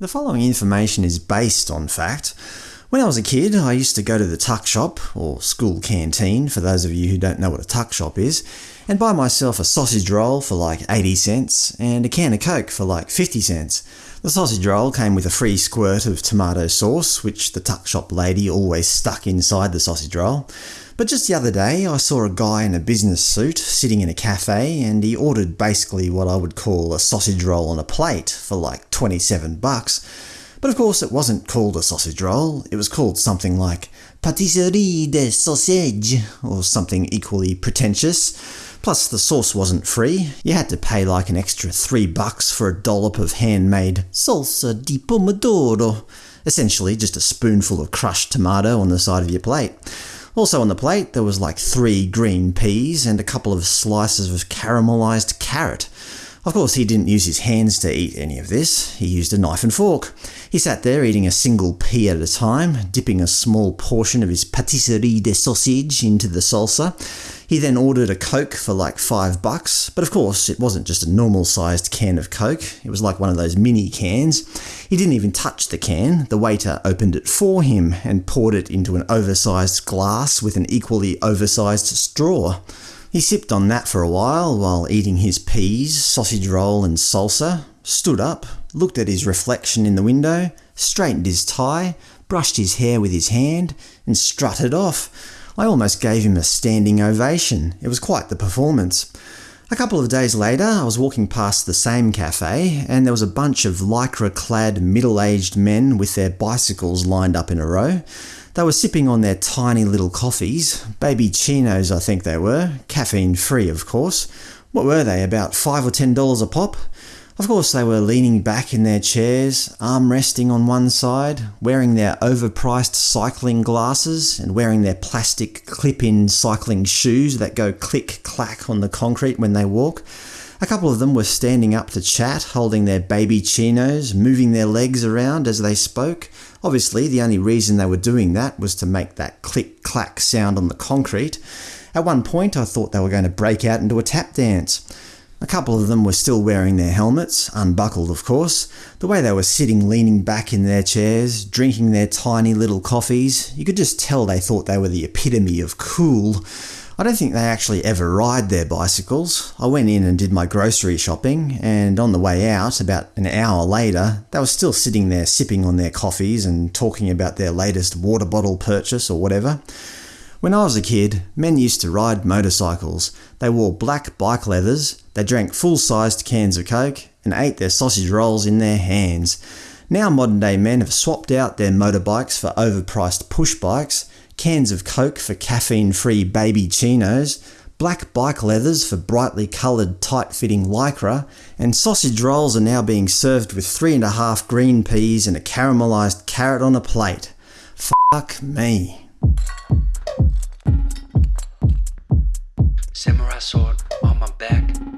The following information is based on fact. When I was a kid, I used to go to the tuck shop, or school canteen for those of you who don't know what a tuck shop is, and buy myself a sausage roll for like 80 cents and a can of Coke for like 50 cents. The sausage roll came with a free squirt of tomato sauce, which the tuck shop lady always stuck inside the sausage roll. But just the other day I saw a guy in a business suit sitting in a cafe and he ordered basically what I would call a sausage roll on a plate for like 27 bucks. But of course it wasn't called a sausage roll, it was called something like pâtisserie de sausage, or something equally pretentious. Plus the sauce wasn't free, you had to pay like an extra three bucks for a dollop of handmade salsa di pomodoro, essentially just a spoonful of crushed tomato on the side of your plate. Also on the plate there was like three green peas and a couple of slices of caramelised carrot. Of course he didn't use his hands to eat any of this, he used a knife and fork. He sat there eating a single pea at a time, dipping a small portion of his pâtisserie de sausage into the salsa. He then ordered a Coke for like five bucks, but of course it wasn't just a normal-sized can of Coke, it was like one of those mini cans. He didn't even touch the can, the waiter opened it for him and poured it into an oversized glass with an equally oversized straw. He sipped on that for a while while eating his peas, sausage roll and salsa, stood up, looked at his reflection in the window, straightened his tie, brushed his hair with his hand, and strutted off. I almost gave him a standing ovation. It was quite the performance. A couple of days later, I was walking past the same cafe, and there was a bunch of lycra-clad middle-aged men with their bicycles lined up in a row. They were sipping on their tiny little coffees, baby chinos I think they were, caffeine-free of course. What were they, about five or ten dollars a pop? Of course they were leaning back in their chairs, arm resting on one side, wearing their overpriced cycling glasses and wearing their plastic clip-in cycling shoes that go click-clack on the concrete when they walk. A couple of them were standing up to chat, holding their baby chinos, moving their legs around as they spoke. Obviously, the only reason they were doing that was to make that click-clack sound on the concrete. At one point I thought they were going to break out into a tap dance. A couple of them were still wearing their helmets, unbuckled of course. The way they were sitting leaning back in their chairs, drinking their tiny little coffees, you could just tell they thought they were the epitome of cool. I don't think they actually ever ride their bicycles. I went in and did my grocery shopping, and on the way out, about an hour later, they were still sitting there sipping on their coffees and talking about their latest water bottle purchase or whatever. When I was a kid, men used to ride motorcycles. They wore black bike leathers, they drank full-sized cans of Coke and ate their sausage rolls in their hands. Now modern-day men have swapped out their motorbikes for overpriced push bikes, cans of Coke for caffeine-free baby chinos, black bike leathers for brightly coloured tight-fitting lycra, and sausage rolls are now being served with three and a half green peas and a caramelised carrot on a plate. Fuck me. Samurai sword on my back.